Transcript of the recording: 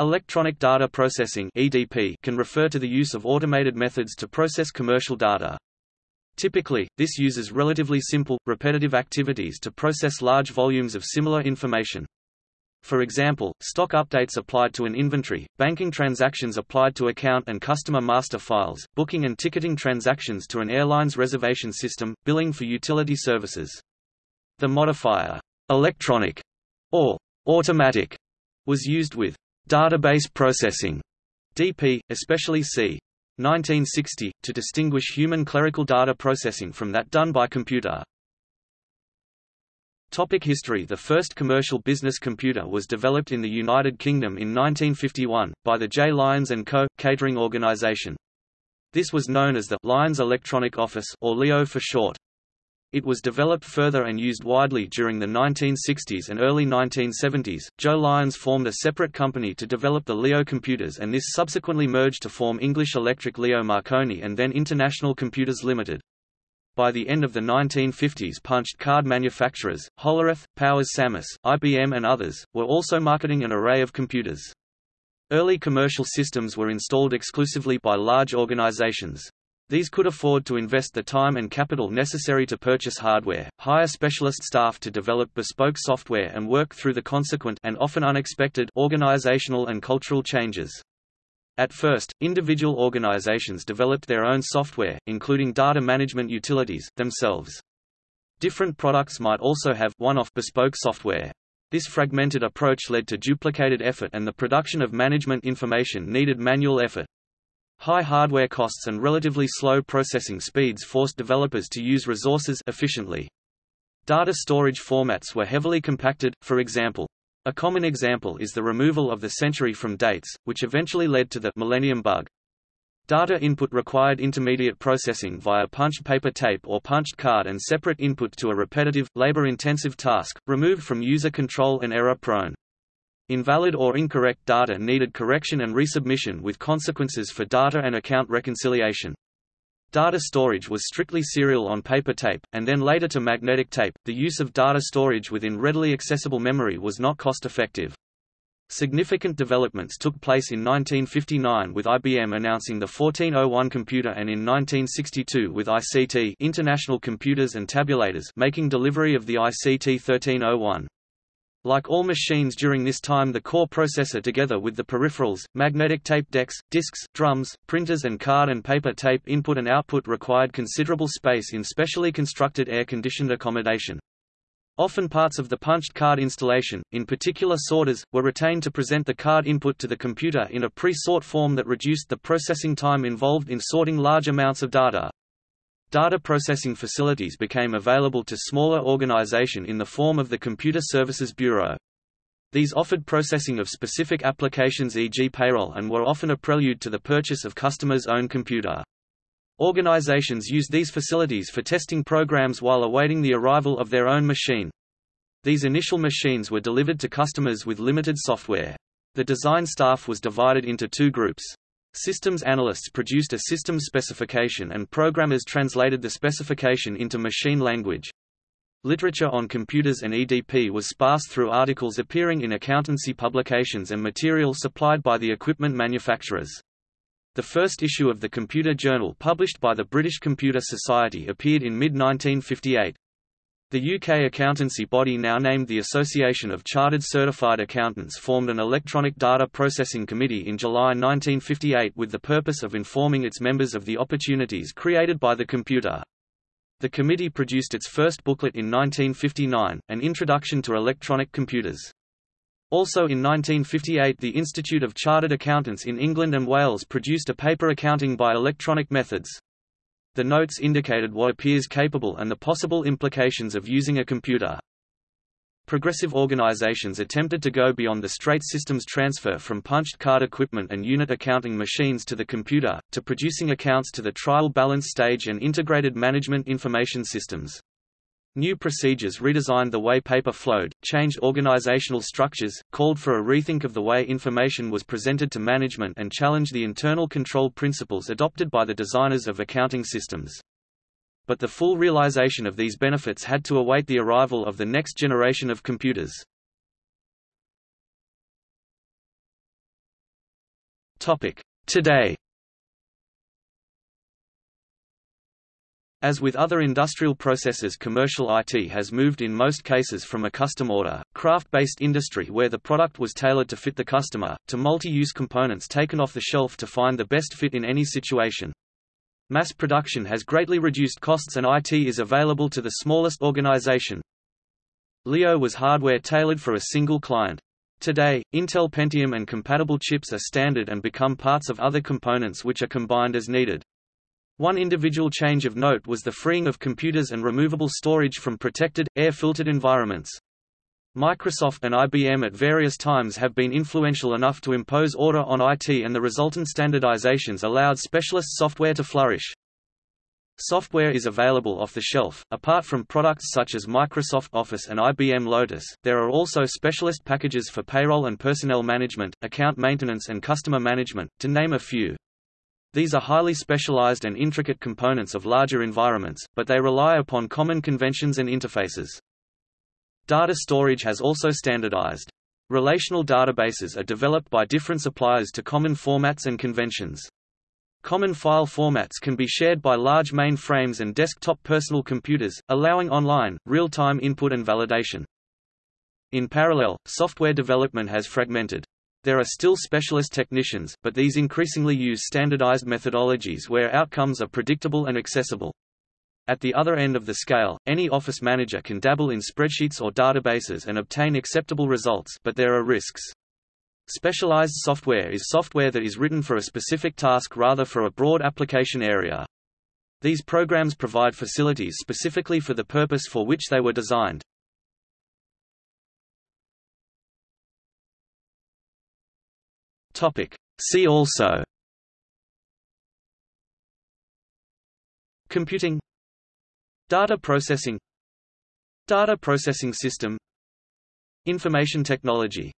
Electronic data processing (EDP) can refer to the use of automated methods to process commercial data. Typically, this uses relatively simple, repetitive activities to process large volumes of similar information. For example, stock updates applied to an inventory, banking transactions applied to account and customer master files, booking and ticketing transactions to an airline's reservation system, billing for utility services. The modifier, electronic, or automatic, was used with database processing, DP, especially c. 1960, to distinguish human clerical data processing from that done by computer. Topic history The first commercial business computer was developed in the United Kingdom in 1951, by the J. Lyons & Co. catering organisation. This was known as the Lyons Electronic Office or LEO for short. It was developed further and used widely during the 1960s and early 1970s. Joe Lyons formed a separate company to develop the Leo computers and this subsequently merged to form English Electric Leo Marconi and then International Computers Limited. By the end of the 1950s punched card manufacturers, Hollerith, Powers-Samas, IBM and others, were also marketing an array of computers. Early commercial systems were installed exclusively by large organizations. These could afford to invest the time and capital necessary to purchase hardware, hire specialist staff to develop bespoke software and work through the consequent and often unexpected organizational and cultural changes. At first, individual organizations developed their own software, including data management utilities, themselves. Different products might also have one-off bespoke software. This fragmented approach led to duplicated effort and the production of management information needed manual effort. High hardware costs and relatively slow processing speeds forced developers to use resources efficiently. Data storage formats were heavily compacted, for example, a common example is the removal of the century from dates, which eventually led to the Millennium bug. Data input required intermediate processing via punched paper tape or punched card and separate input to a repetitive, labor-intensive task, removed from user control and error-prone. Invalid or incorrect data needed correction and resubmission with consequences for data and account reconciliation. Data storage was strictly serial on paper tape, and then later to magnetic tape. The use of data storage within readily accessible memory was not cost effective. Significant developments took place in 1959 with IBM announcing the 1401 computer and in 1962 with ICT International Computers and Tabulators making delivery of the ICT 1301. Like all machines during this time the core processor together with the peripherals, magnetic tape decks, disks, drums, printers and card and paper tape input and output required considerable space in specially constructed air-conditioned accommodation. Often parts of the punched card installation, in particular sorters, were retained to present the card input to the computer in a pre-sort form that reduced the processing time involved in sorting large amounts of data. Data processing facilities became available to smaller organization in the form of the Computer Services Bureau. These offered processing of specific applications e.g. payroll and were often a prelude to the purchase of customers' own computer. Organizations used these facilities for testing programs while awaiting the arrival of their own machine. These initial machines were delivered to customers with limited software. The design staff was divided into two groups. Systems analysts produced a systems specification and programmers translated the specification into machine language. Literature on computers and EDP was sparse through articles appearing in accountancy publications and material supplied by the equipment manufacturers. The first issue of the Computer Journal published by the British Computer Society appeared in mid-1958. The UK accountancy body now named the Association of Chartered Certified Accountants formed an electronic data processing committee in July 1958 with the purpose of informing its members of the opportunities created by the computer. The committee produced its first booklet in 1959, An Introduction to Electronic Computers. Also in 1958 the Institute of Chartered Accountants in England and Wales produced a paper accounting by electronic methods. The notes indicated what appears capable and the possible implications of using a computer. Progressive organizations attempted to go beyond the straight systems transfer from punched card equipment and unit accounting machines to the computer, to producing accounts to the trial balance stage and integrated management information systems. New procedures redesigned the way paper flowed, changed organizational structures, called for a rethink of the way information was presented to management and challenged the internal control principles adopted by the designers of accounting systems. But the full realization of these benefits had to await the arrival of the next generation of computers. Topic. Today As with other industrial processes commercial IT has moved in most cases from a custom order, craft-based industry where the product was tailored to fit the customer, to multi-use components taken off the shelf to find the best fit in any situation. Mass production has greatly reduced costs and IT is available to the smallest organization. Leo was hardware tailored for a single client. Today, Intel Pentium and compatible chips are standard and become parts of other components which are combined as needed. One individual change of note was the freeing of computers and removable storage from protected, air-filtered environments. Microsoft and IBM at various times have been influential enough to impose order on IT and the resultant standardizations allowed specialist software to flourish. Software is available off the shelf. Apart from products such as Microsoft Office and IBM Lotus, there are also specialist packages for payroll and personnel management, account maintenance and customer management, to name a few. These are highly specialized and intricate components of larger environments, but they rely upon common conventions and interfaces. Data storage has also standardized. Relational databases are developed by different suppliers to common formats and conventions. Common file formats can be shared by large mainframes and desktop personal computers, allowing online, real-time input and validation. In parallel, software development has fragmented. There are still specialist technicians, but these increasingly use standardized methodologies where outcomes are predictable and accessible. At the other end of the scale, any office manager can dabble in spreadsheets or databases and obtain acceptable results but there are risks. Specialized software is software that is written for a specific task rather for a broad application area. These programs provide facilities specifically for the purpose for which they were designed. Topic. See also. Computing. Data processing. Data processing system. Information technology